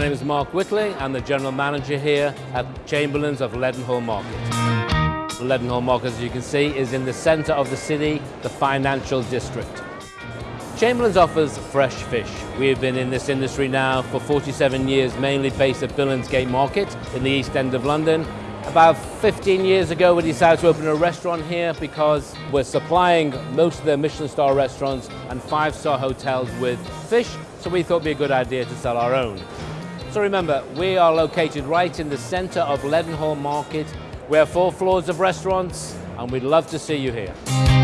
My name is Mark Whitley. I'm the General Manager here at Chamberlain's of Leadenhall Market. Leadenhall Market, as you can see, is in the centre of the city, the financial district. Chamberlain's offers fresh fish. We have been in this industry now for 47 years, mainly based at Billingsgate Market in the East End of London. About 15 years ago, we decided to open a restaurant here because we're supplying most of the Michelin star restaurants and five-star hotels with fish, so we thought it'd be a good idea to sell our own. So remember, we are located right in the centre of Leadenhall Market. We have four floors of restaurants, and we'd love to see you here.